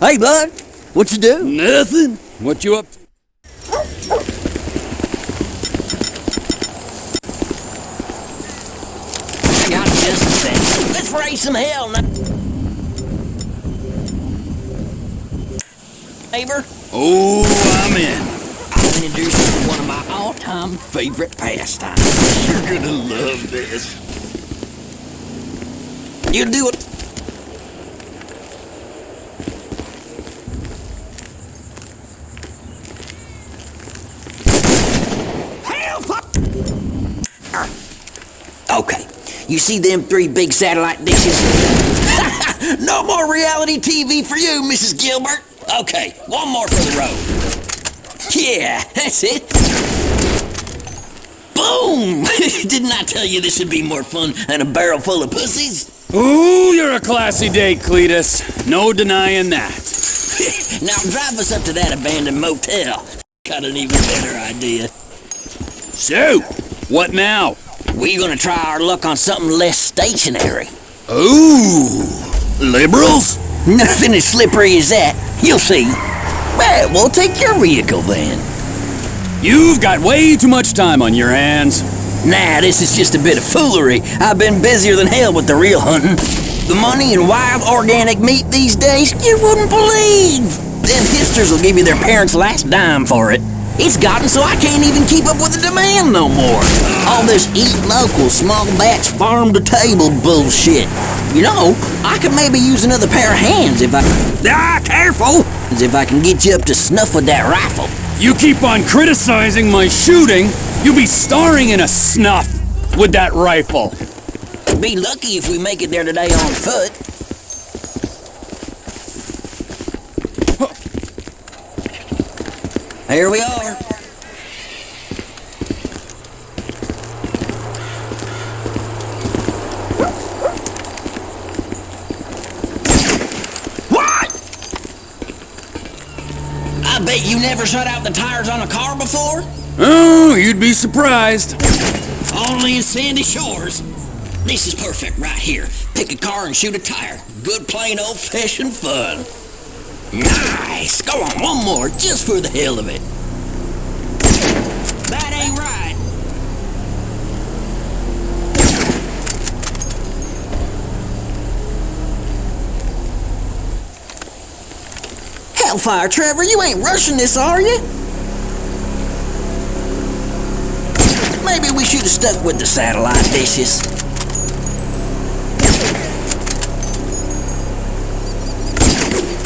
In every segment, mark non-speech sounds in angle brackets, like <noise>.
Hey, bud, what you do? Nothing. What you up to? I got just a. Let's raise some hell now. Neighbor, Oh, I'm in. I'll introduce you to one of my all-time favorite pastimes. You're gonna love this. You do it. Hell, fuck. Okay, you see them three big satellite dishes? <laughs> no more reality TV for you, Mrs. Gilbert. Okay, one more for the road. Yeah, <laughs> that's it. Boom! <laughs> Didn't I tell you this would be more fun than a barrel full of pussies? Ooh, you're a classy date, Cletus. No denying that. now drive us up to that abandoned motel. Got an even better idea. So, what now? We're gonna try our luck on something less stationary. Ooh, liberals? Nothing as slippery as that. You'll see. Well, we'll take your vehicle then. You've got way too much time on your hands. Nah, this is just a bit of foolery. I've been busier than hell with the real hunting. The money in wild organic meat these days, you wouldn't believe. Them hipsters will give you their parents' last dime for it. It's gotten so I can't even keep up with the demand no more. All this eat local, small batch, farm to table bullshit. You know, I could maybe use another pair of hands if I. Ah, careful! If I can get you up to snuff with that rifle. You keep on criticizing my shooting, you'll be starring in a snuff with that rifle. Be lucky if we make it there today on foot. Here we are. What? I bet you never shut out the tires on a car before? Oh, you'd be surprised. Only in Sandy Shores. This is perfect right here. Pick a car and shoot a tire. Good plain old fashioned fun. Nice. Go on, one more, just for the hell of it. That ain't right. Hellfire, Trevor, you ain't rushing this, are you? Maybe we should have stuck with the satellite dishes.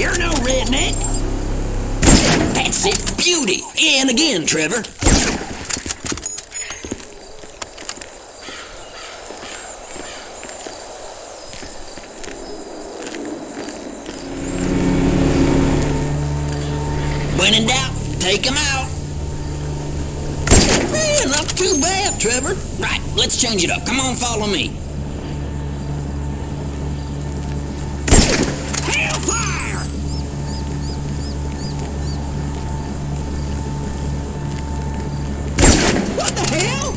You're no redneck. That's it, beauty. And again, Trevor. When in doubt, take 'em out. Man, I'm too bad, Trevor. Right, let's change it up. Come on, follow me. Hellfire! What the hell?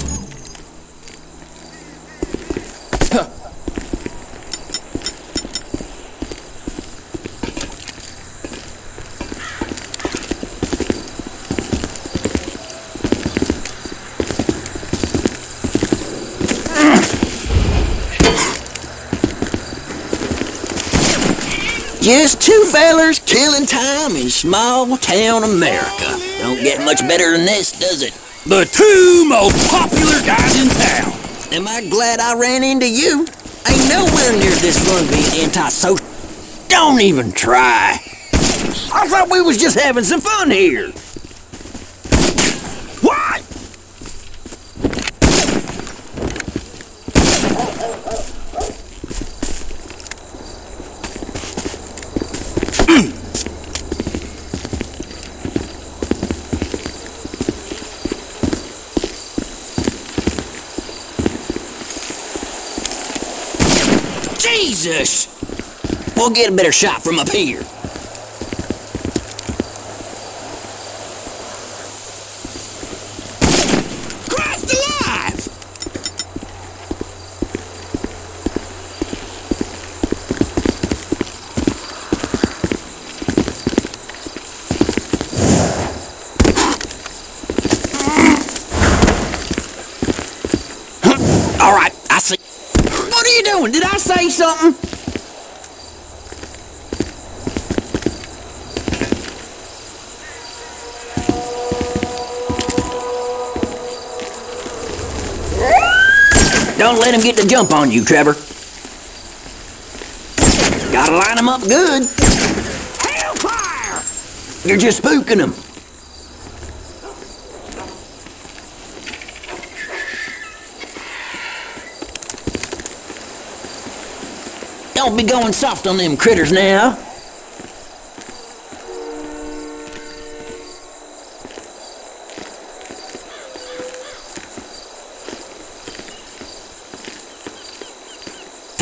Just two fellers killing time in small town America. Don't get much better than this, does it? The two most popular guys in town. Am I glad I ran into you? Ain't nowhere near this fun being antisocial. Don't even try. I thought we was just having some fun here. What? Jesus! We'll get a better shot from up here. All right, I see. What are you doing? Did I say something? Don't let him get the jump on you, Trevor. Gotta line him up good. Hellfire! You're just spooking him. Don't be going soft on them critters now.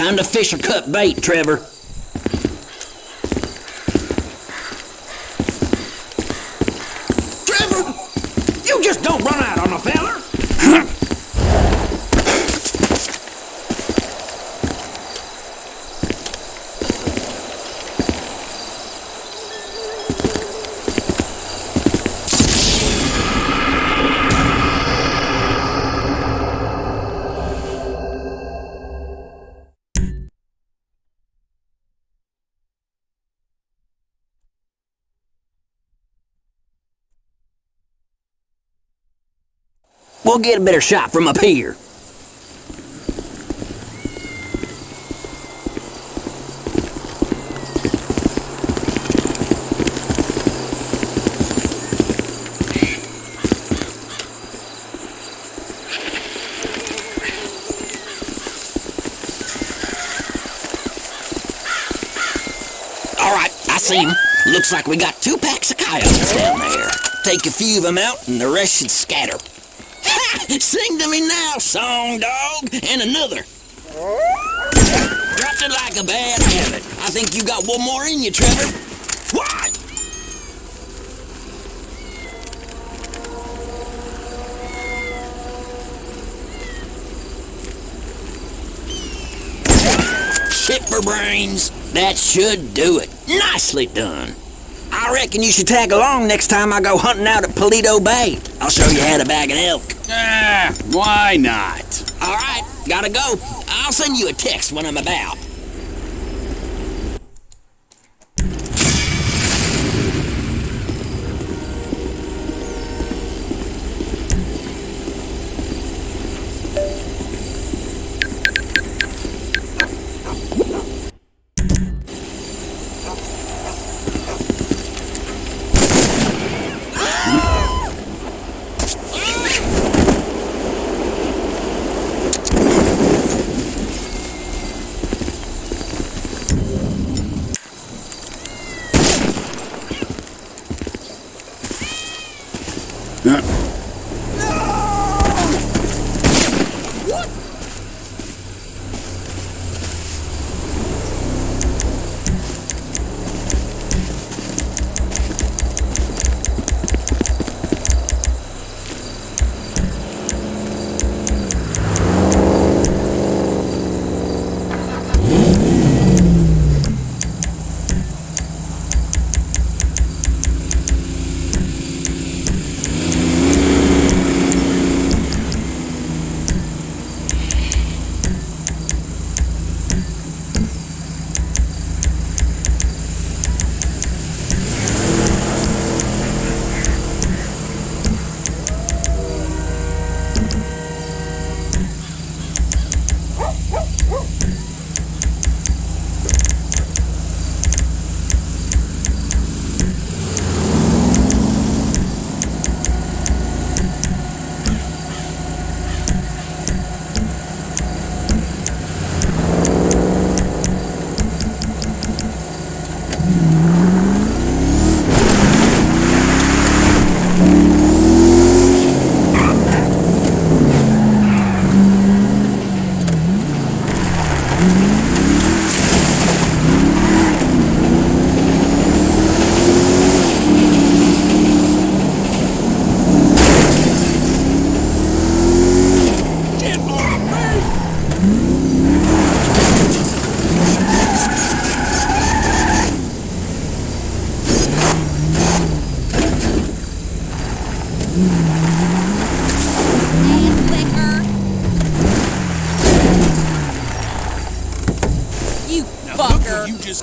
Time to fish or cut bait, Trevor. Trevor! We'll get a better shot from up here. Looks like we got two packs of coyotes down there. Take a few of them out, and the rest should scatter. Sing to me now, song dog, and another. Dropped it like a bad habit. I think you got one more in you, Trevor. What? Shit for brains. That should do it. Nicely done. I reckon you should tag along next time I go hunting out at Paleto Bay. I'll show you how to bag an elk. Ah, why not? All right, gotta go. I'll send you a text when I'm about.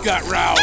Got riled